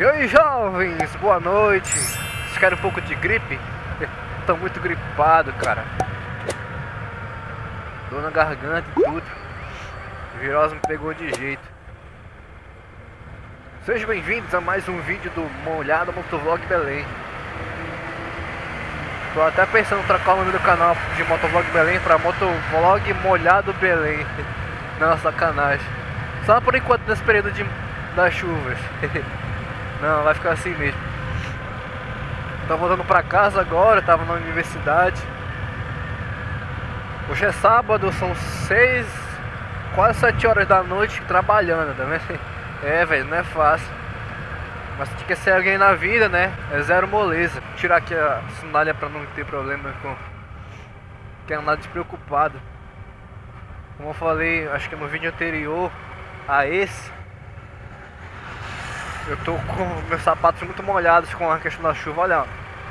Oi jovens, boa noite. Vocês querem um pouco de gripe? Tô muito gripado, cara. Dor na garganta e tudo. virose me pegou de jeito. Sejam bem-vindos a mais um vídeo do Molhado Motovlog Belém. Tô até pensando em trocar o nome do canal de Motovlog Belém para Motovlog Molhado Belém. Não, sacanagem. Só por enquanto nesse período de, das chuvas. Não, vai ficar assim mesmo. Tô voltando pra casa agora, tava na universidade. Hoje é sábado, são seis, quase sete horas da noite trabalhando, tá vendo? É, velho, não é fácil. Mas tem que ser alguém na vida, né? É zero moleza. Vou tirar aqui a sandália pra não ter problema com... Que é nada despreocupado. Como eu falei, acho que no vídeo anterior a esse, eu tô com meus sapatos muito molhados com a questão da chuva. Olha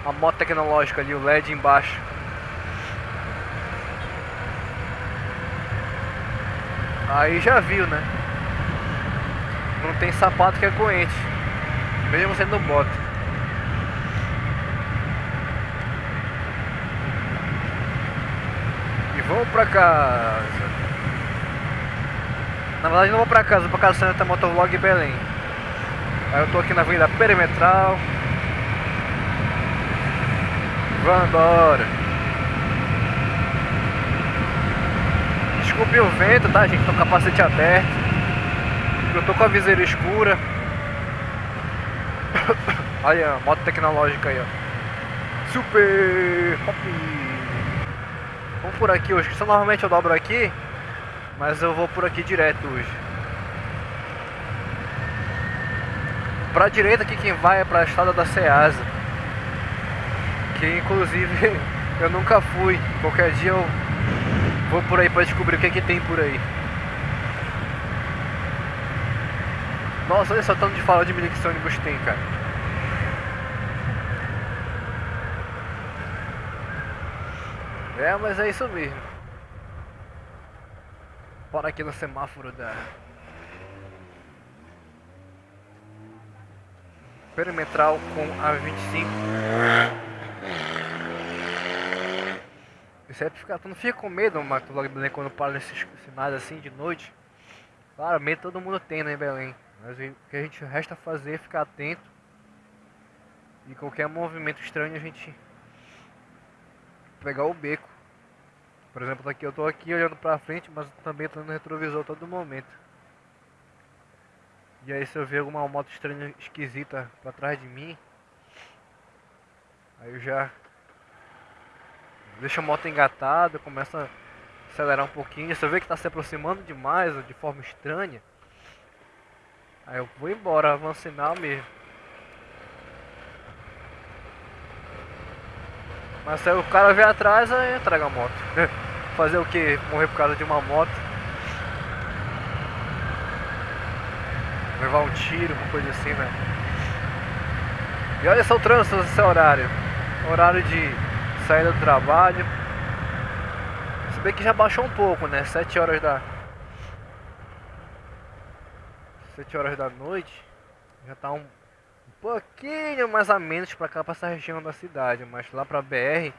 a moto tecnológica ali, o LED embaixo. Aí já viu, né? Não tem sapato que é corrente, mesmo sendo bota. E vamos pra casa. Na verdade não vou pra casa, vou pra casa Santa Motovlog Belém. Aí eu tô aqui na Avenida Perimetral. Vamos. Desculpe o vento, tá gente? Tô com o capacete aberto. Eu tô com a viseira escura. Olha, moto tecnológica aí, ó. Super. Vamos por aqui hoje. Só normalmente eu dobro aqui. Mas eu vou por aqui direto hoje. Pra direita aqui quem vai é pra estrada da Ceasa. Que inclusive eu nunca fui. Qualquer dia eu vou por aí pra descobrir o que, é que tem por aí. Nossa, olha só tanto de fala de milho que esse ônibus tem, cara. É, mas é isso mesmo. Bora aqui no semáforo da perimetral com a 25. Isso é pra ficar, tu não fica com medo, Mato Vlog Belém, quando para nesses sinais assim de noite. Claro, medo todo mundo tem, né, Belém? Mas o que a gente resta fazer é ficar atento. E qualquer movimento estranho a gente pegar o beco. Por exemplo, daqui eu tô aqui olhando pra frente, mas também tô no retrovisor todo momento. E aí se eu ver alguma moto estranha, esquisita pra trás de mim, aí eu já deixo a moto engatada, começo a acelerar um pouquinho. Se eu ver que tá se aproximando demais de forma estranha, aí eu vou embora, avanço sinal mesmo. Mas se o cara vier atrás, aí eu trago a moto. Fazer o que? Morrer por causa de uma moto. Levar um tiro, uma coisa assim, né? E olha só o trânsito nesse horário. Horário de saída do trabalho. Se bem que já baixou um pouco, né? 7 horas da. 7 horas da noite. Já tá um, um pouquinho mais a menos pra cá, pra essa região da cidade. Mas lá pra BR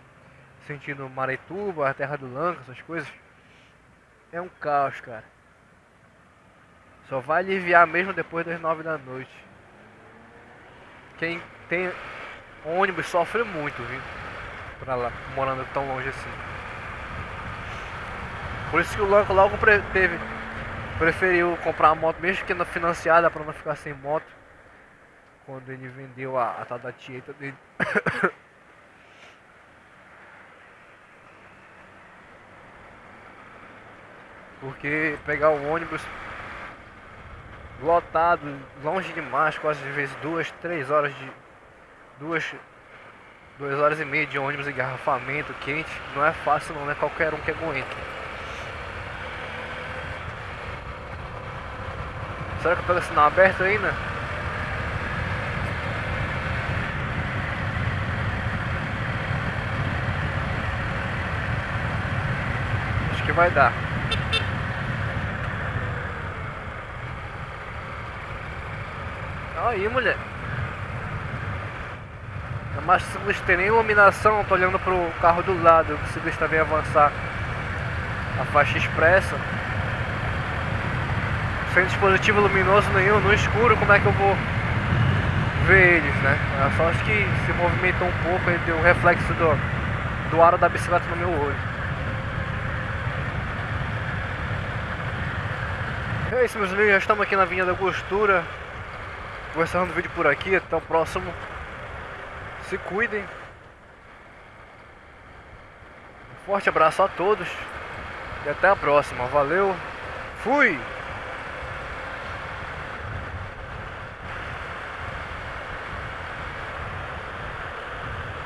sentindo Maretuba, a terra do Lanca, essas coisas, é um caos, cara. Só vai aliviar mesmo depois das nove da noite. Quem tem ônibus sofre muito, viu? Pra lá, morando tão longe assim. Por isso que o Lanco logo teve, preferiu comprar uma moto, mesmo que não financiada, para não ficar sem moto. Quando ele vendeu a, a tal da Tieta dele. Porque pegar o ônibus lotado, longe demais, quase às vezes duas, três horas de. duas. duas horas e meia de ônibus engarrafamento quente, não é fácil não, é qualquer um que aguenta. Será que eu pego sinal aberto ainda? Acho que vai dar. Aí, mulher. Mas o ciclista tem nem iluminação, tô olhando pro carro do lado, o ciclista vem avançar a faixa expressa. Sem dispositivo luminoso nenhum, no escuro, como é que eu vou ver eles, né? A sorte que se movimentou um pouco e deu um reflexo do, do aro da bicicleta no meu olho. É isso meus amigos, já estamos aqui na Vinha da Costura Vou encerrando o vídeo por aqui, até o próximo. Se cuidem. Um Forte abraço a todos E até a próxima, valeu Fui!